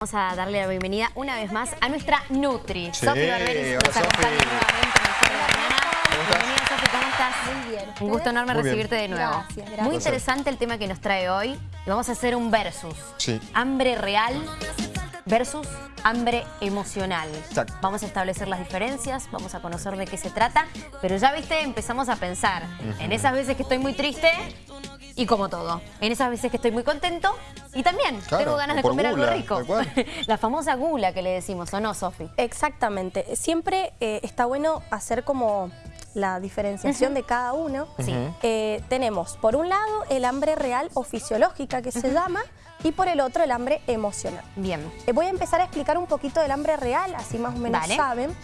Vamos a darle la bienvenida una vez más a nuestra Nutri. Sí, Sofi Barberis nos. Bienvenida Sofi, ¿cómo estás? Muy bien. Un gusto enorme Muy bien. recibirte de nuevo. Gracias, gracias. Muy interesante el tema que nos trae hoy. Y vamos a hacer un versus. Sí. Hambre real versus hambre emocional. Exacto. Vamos a establecer las diferencias, vamos a conocer de qué se trata, pero ya viste, empezamos a pensar en esas veces que estoy muy triste y como todo, en esas veces que estoy muy contento y también Claro, tengo ganas de comer gula, algo rico. La famosa gula que le decimos, ¿o no, Sofi? Exactamente. Siempre eh, está bueno hacer como la diferenciación de cada uno. Sí. Ujú. Eh, tenemos, por un lado, el hambre real o fisiológica que se llama, y por el otro, el hambre emocional. Bien. Eh, voy a empezar a explicar un poquito del hambre real, así más o menos Dale. saben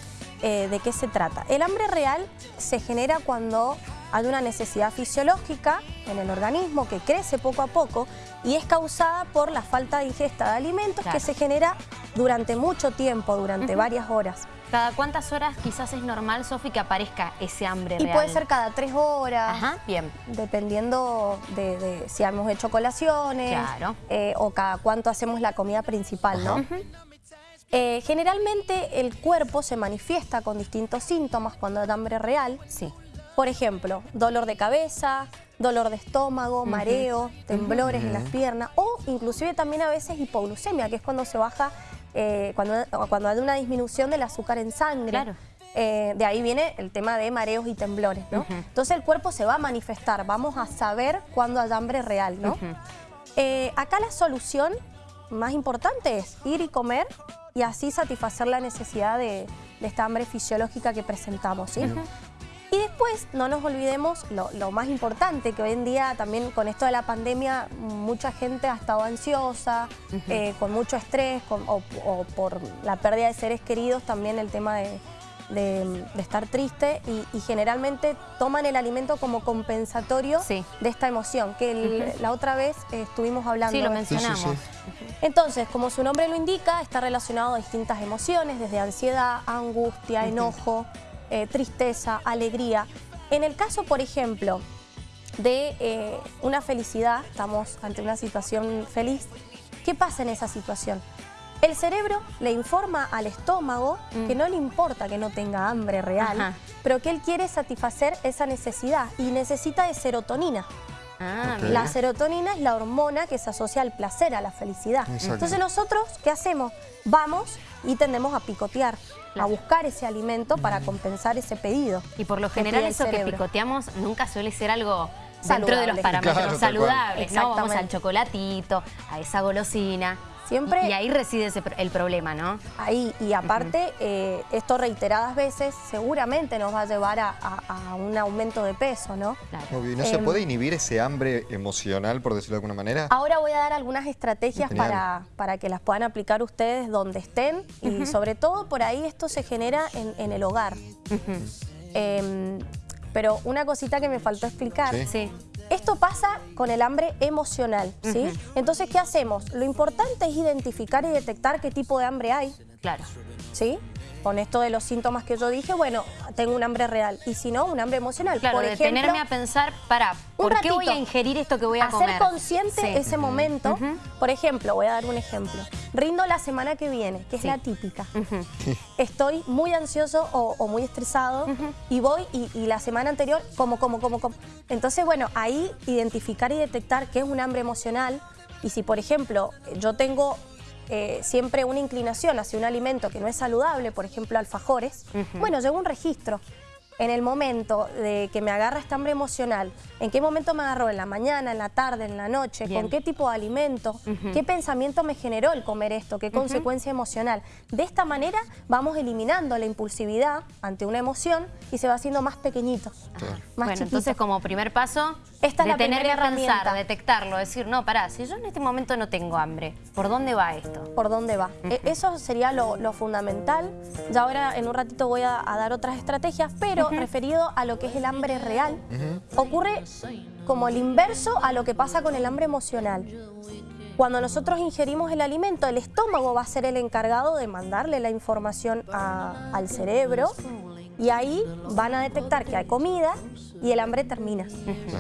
eh, de qué se trata. El hambre real se genera cuando hay una necesidad fisiológica en el organismo que crece poco a poco y es causada por la falta de ingesta de alimentos Claro. que se genera durante mucho tiempo, durante varias horas. ¿Cada cuántas horas quizás es normal, Sofi, que aparezca ese hambre Y real? puede ser cada tres horas, Ajá, bien. dependiendo de, de si hemos hecho colaciones Claro. eh, o cada cuánto hacemos la comida principal, ¿no? Eh, generalmente el cuerpo se manifiesta con distintos síntomas cuando hay hambre real. Sí. Por ejemplo, dolor de cabeza, dolor de estómago, mareo, temblores en las piernas o inclusive también a veces hipoglucemia, que es cuando se baja, eh, cuando, cuando hay una disminución del azúcar en sangre. Claro. Eh, de ahí viene el tema de mareos y temblores, ¿no? Entonces el cuerpo se va a manifestar, vamos a saber cuándo hay hambre real, ¿no? Eh, acá la solución más importante es ir y comer y así satisfacer la necesidad de, de esta hambre fisiológica que presentamos. ¿sí? Después no nos olvidemos lo, lo más importante, que hoy en día también con esto de la pandemia mucha gente ha estado ansiosa, eh, con mucho estrés con- o, o por la pérdida de seres queridos, también el tema de, de- de estar triste y, y generalmente toman el alimento como compensatorio Sí. de esta emoción, que el- la otra vez eh, estuvimos hablando. Sí, lo de- Sí, sí, mencionamos. sí. entonces, como su nombre lo indica, está relacionado a distintas emociones, desde ansiedad, angustia, enojo, eh, tristeza, alegría. En el caso, por ejemplo, de eh, una felicidad, estamos ante una situación feliz, ¿qué pasa en esa situación? El cerebro le informa al estómago que no le importa que no tenga hambre real, Ajá. pero que él quiere satisfacer esa necesidad y necesita de serotonina. Ah. La serotonina es la hormona que se asocia al placer, a la felicidad. Exacto. Entonces nosotros, ¿qué hacemos? Vamos y tendemos a picotear, Claro. a buscar ese alimento para compensar ese pedido. Y por lo general eso que picoteamos nunca suele ser algo dentro de los parámetros Claro, saludables, ¿no? Vamos al chocolatito, a esa golosina. Siempre- Y ahí reside ese el problema, ¿no? Ahí, y aparte, eh, esto reiteradas veces seguramente nos va a llevar a, a- a un aumento de peso, ¿no? Claro. Obvio, ¿y no se Em, puede inhibir ese hambre emocional, por decirlo de alguna manera? Ahora voy a dar algunas estrategias Genial. para, para que las puedan aplicar ustedes donde estén y sobre todo por ahí esto se genera en, en el hogar. Em, pero una cosita que me faltó explicar. Sí. Sí. Esto pasa con el hambre emocional, ¿sí? Entonces, ¿qué hacemos? Lo importante es identificar y detectar qué tipo de hambre hay, Claro. ¿sí? Con esto de los síntomas que yo dije, bueno, tengo un hambre real. Y si no, un hambre emocional. Claro, Por detenerme ejemplo, a pensar, para, un ¿por qué voy a ingerir esto que voy a comer? Hacer consciente Sí. ese momento. Por ejemplo, voy a dar un ejemplo. Rindo la semana que viene, que es Sí. la típica. Estoy muy ansioso o, o muy estresado y voy y, y la semana anterior como, como, como, como. Entonces, bueno, ahí identificar y detectar qué es un hambre emocional y si, por ejemplo, yo tengo eh, siempre una inclinación hacia un alimento que no es saludable, por ejemplo, alfajores, bueno, llevo un registro. En el momento de que me agarra esta hambre emocional, ¿en qué momento me agarró? ¿En la mañana, en la tarde, en la noche? Bien. ¿Con qué tipo de alimento? ¿Qué pensamiento me generó el comer esto? ¿Qué consecuencia emocional? De esta manera vamos eliminando la impulsividad ante una emoción y se va haciendo más pequeñito, Claro. más bueno, chiquito. entonces como primer paso, Esta es la detenerme a primera pensar, detectarlo, decir, no, pará, si yo en este momento no tengo hambre, ¿por dónde va esto? por dónde va. E- Eso sería lo, lo fundamental. Ya ahora en un ratito voy a, a dar otras estrategias, pero referido a lo que es el hambre real, ocurre como el inverso a lo que pasa con el hambre emocional. Cuando nosotros ingerimos el alimento, el estómago va a ser el encargado de mandarle la información a- al cerebro y ahí van a detectar que hay comida y el hambre termina.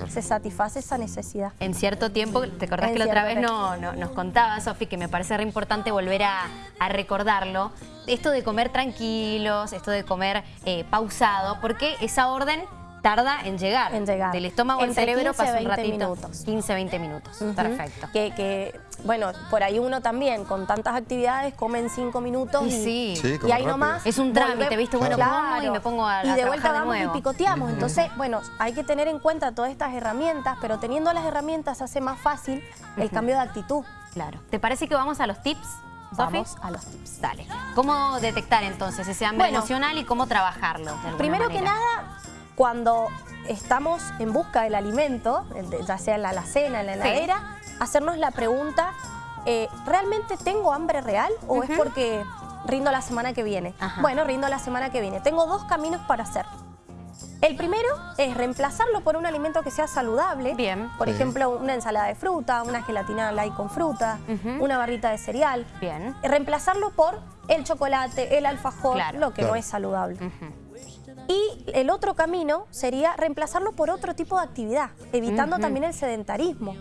Se satisface esa necesidad. En cierto tiempo, ¿te acordás En que la otra vez no, no- nos contaba, Sofi, que me parece re importante volver a, a recordarlo? Esto de comer tranquilos, esto de comer eh, pausado, porque esa orden tarda en llegar. En llegar. Del estómago al cerebro 15, pasa un 20 ratito. minutos. 15, 20 minutos. Perfecto. Que, que, bueno, por ahí uno también, con tantas actividades, come en cinco minutos Y sí. Sí, y ahí rápido. nomás... Es un trámite, ¿viste? Bueno, como y me pongo a- a Y de vuelta trabajar de vamos y picoteamos. Entonces, bueno, hay que tener en cuenta todas estas herramientas, pero teniendo las herramientas hace más fácil el cambio de actitud. Claro. ¿Te parece que vamos a los tips? Vamos a los tips. Dale. ¿Cómo detectar entonces ese hambre Bueno. emocional y cómo trabajarlo? Primero que nada, cuando estamos en busca del alimento, ya sea en la alacena, en la Sí. heladera, hacernos la pregunta, eh, ¿realmente tengo hambre real o es porque rindo la semana que viene? Ajá. Bueno, rindo la semana que viene. Tengo dos caminos para hacer. El primero es reemplazarlo por un alimento que sea saludable. Bien. Por Sí. ejemplo, una ensalada de fruta, una gelatina light con fruta, una barrita de cereal. Bien. Reemplazarlo por el chocolate, el alfajor, Claro. lo que no es saludable. Y el otro camino sería reemplazarlo por otro tipo de actividad, evitando también el sedentarismo.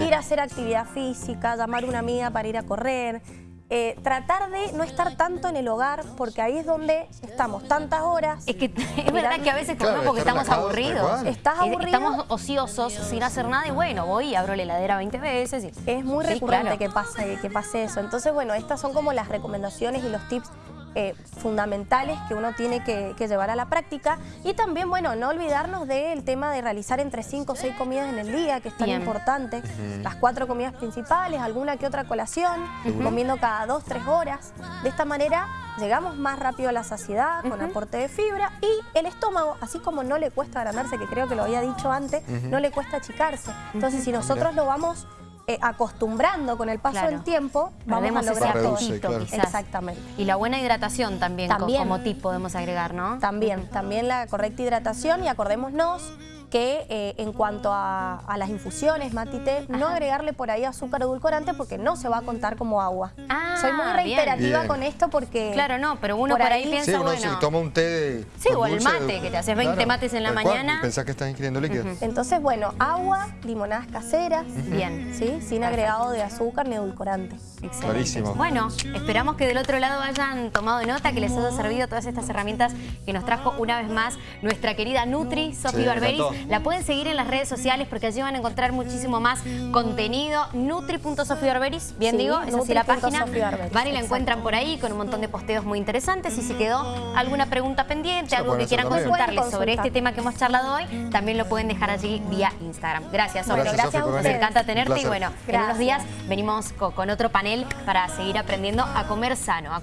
Ir a hacer actividad física, llamar a una amiga para ir a correr, eh, tratar de no estar tanto en el hogar, porque ahí es donde estamos tantas horas. Es que es verdad que a veces Claro, porque estamos aburridos. Estás aburrido. Estamos ociosos, sin hacer nada y bueno, voy y abro la heladera 20 veces. Y... Es muy Sí, recurrente claro. que, pase, que pase eso. Entonces, bueno, estas son como las recomendaciones y los tips eh, fundamentales que uno tiene que, que llevar a la práctica. Y también, bueno, no olvidarnos del tema de realizar entre 5 o 6 comidas en el día, que es tan Bien. importante. Las cuatro comidas principales, alguna que otra colación, comiendo cada 2, 3 horas. De esta manera llegamos más rápido a la saciedad, con aporte de fibra. Y el estómago, así como no le cuesta agrandarse, que creo que lo había dicho antes, no le cuesta achicarse. Entonces, si nosotros lo vamos eh, acostumbrando con el paso Claro. del tiempo, vamos Perdemos a ese lograr apetito, claro. quizás. Exactamente. Y la buena hidratación también, co- También. como tip podemos agregar, ¿no? También, también la correcta hidratación y acordémonos que eh, en cuanto a, a las infusiones, matite, no Ajá. agregarle por ahí azúcar edulcorante porque no se va a contar como agua. Ah, Soy muy reiterativa Bien. con esto porque... Claro, no, pero uno por, ahí, piensa, Sí, uno bueno... se toma un té de Sí, o el dulce, mate, que te haces 20 mates en la mañana. pensás que estás ingiriendo líquido. Entonces, bueno, agua, limonadas caseras, Bien. ¿sí? sin agregado de azúcar ni edulcorante. Excelente. Clarísimo. Bueno, esperamos que del otro lado hayan tomado nota, que les haya servido todas estas herramientas que nos trajo una vez más nuestra querida Nutri, Sofi Sí, Barberis. La pueden seguir en las redes sociales porque allí van a encontrar muchísimo más contenido. Nutri.sofibarberis, bien Sí, digo, es así la página. nutri.sofibarberis, Van y la encuentran por ahí con un montón de posteos muy interesantes. Y si quedó alguna pregunta pendiente, algo que quieran consultarles sobre este tema que hemos charlado hoy, también lo pueden dejar allí vía Instagram. Gracias, Sofi. Gracias, a ustedes. venir. encanta tenerte y bueno, en unos días venimos co- con otro panel para seguir aprendiendo a comer sano. a